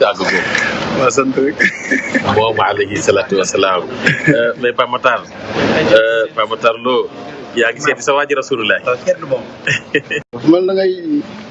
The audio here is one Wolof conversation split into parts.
tàggu ko. waaw sant rek. waaw maaleykum salaatu wa salaam euh, mais Pape Matar. Euh, Pape Matar Lo yaa ngi seeti sa waa ji rasulullah. kenn moom. man da ngay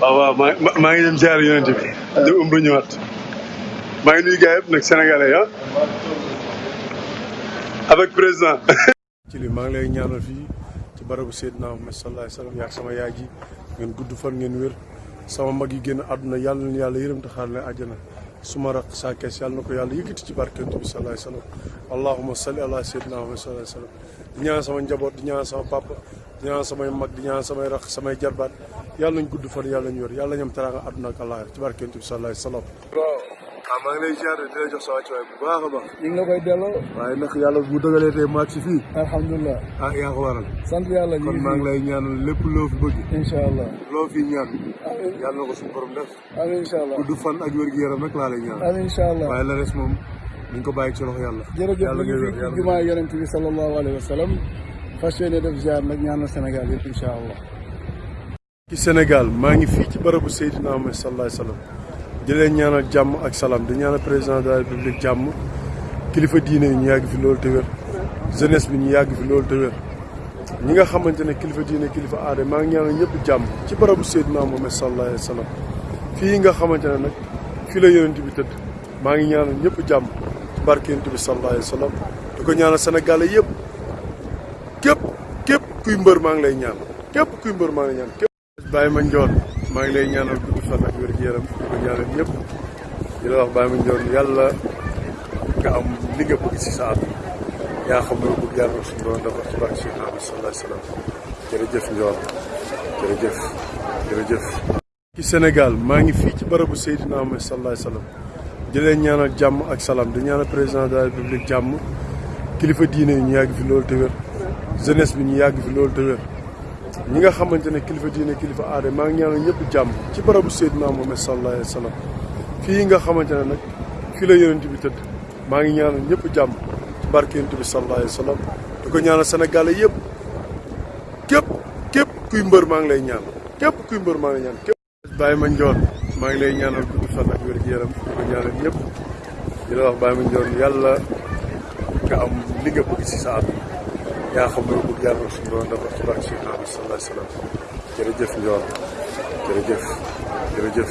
waaw waaw maa maa- maa ngi dem ziar yonent bi. di umra ñëwaat. maa ngi nuyu gars yëpp nag sénégalais ah. avec président. ci li maa ngi lay ñaanal fii ci barabu Seydina Muhammad sallallahu alayhi wa sallam yaag sama yaay ji ngeen gudd fan ngeen wér sama mag yi génn àdduna yàlla na yàlla yërëm te xaar leen àjjana suma raq saa kees yàlla na ko yàlla yëkkati ci barke Yonent bi sallallahu alayhi wa sallam allahumma salli ala Seydina Muhammad sallallahu alayhi wa sallam di ñaanal sama njaboot di ñaanal sama papa di ñaan samay mag di ñaan samay rax samay jarbaat yàlla nañ gudd fan yàlla nañ yor yàlla ñam teraanga àdduna ak àllaaxira ci barke Yonent bi sallallahu alayhi wa sallam waaw ah, maa ngi lay ziar di la jox sa wàccuwaay bu baax a baax ñu ngi la koy delloo waaye nag yàlla bu dëgalee tey maag si fii alhamdulilah ah yaa ko waral sant yàlla kon maa ngi lay ñaanal lépp loo fi bëgg incha allah loo fi ñaan ah, yàlla na ko suñu borom def amiin incha allah gudd fan ak wér gu yaram rek laa lay ñaan. amiin incha allah waaye la res moom dañ ko bàyyi ci loxo yàlla. jërëjëf ñu ngi fi jumaa yonent bi sallallahu alayhi wa sallam fas yéene def ziar nag ñaanal Sénégal yëpp incha allah. ci Sénégal maa ngi fii ci barabu Seydina Muhammad sallallahu alayhi wa sallam di leen ñaanal jàmm ak salaam di ñaanal président de la république jàmm kilifa diine yi ñu yàgg fi loolu te wér jeunesse bi ñu yàgg fi loolu te wér. ñi nga xamante ne kilifa diine kilifa aada maa ngi ñaanal ñëpp jàmm ci barabu Seydina Muhammad sallallahu alayhi wa sallam fii nga xamante ne nag fii la yonent bi tëdd maa ngi ñaanal ñëpp jàmm ci barke yonent bi sallallahu alayhi wa sallam di ko ñaanal Sénégal yëpp képp képp kuy mbër maa ngi lay ñaan képp kuy mbër maa ngi lay ñaan Baye Mandione maa ngi lay ñaanal gudd fan ak wér gu yaram di ko ñaanal ñëpp di la wax Baye Mandione yàlla nga am li nga bëgg si sa at yaa xam loo bëgg yàlla suñu doon dafa ci barke si Nabi sallallahu alayhi wa sallam jërëjëf Ndiol jërëjëf jërëjëf. ci Sénégal maa ngi fii ci barabu Seydina Muhammad sallallahu alayhi wa sallam di leen ñaanal jàmm ak salaam di ñaanal président de la république jàmm kilifa diine yi ñu yàgg fi loolu te wér jeunesse bi ñu yàgg fi loolu te wér. ñi nga xamante ne kilifa diine kilifa aada maa ngi ñaanal ñëpp jàmm ci barabu Seydina Muhammad sallallahu alayhi wa sallam fii nga xamante ne nag fii la yonent bi tëdd maa ngi ñaanal ñëpp jàmm ci barke yonent bi sallallahu alayhi wa sallam di ko ñaanal Sénégalais yëpp képp képp kuy mbër maa ngi lay ñaan képp kuy mbër maa ngi lay ñaan Baye Mandione maa ngi lay ñaanal gudd fan ak wér gu yaram di ko ñaanal ñëpp di la wax Baye Mandione yàlla nga am li nga bëgg si sa àdduna yaa xam loo bëgg yàlla suñu doon dafa ci barke si Nabi sallallahu alayhi wa sallam jërëjëf Ndiol jërëjëf jërëjëf.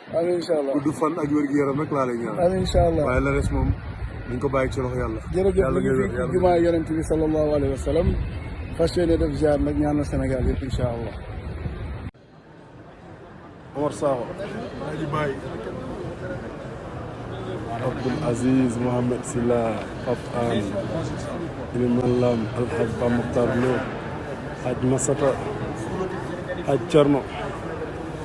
amiin incha allah gudd fan ak wér gu yaram rek laa lay ñaan. amiin incha allah waaye la res moom dañ ko bàyyi ci loxo yàlla. jërëjëf ñu ngi fi jumaa yonent bi sallallahu alayhi wa sallam fas yéene def ziar nag ñaan na Sénégal yëpp incha allah. Omar Sakho. Alaaji Baye. Abdoul Aziz Mohamed Silla Pape Anne. Iliman Lam Alhaj Ba Mokhtar Lo. Haj Masata. Haj Thierno.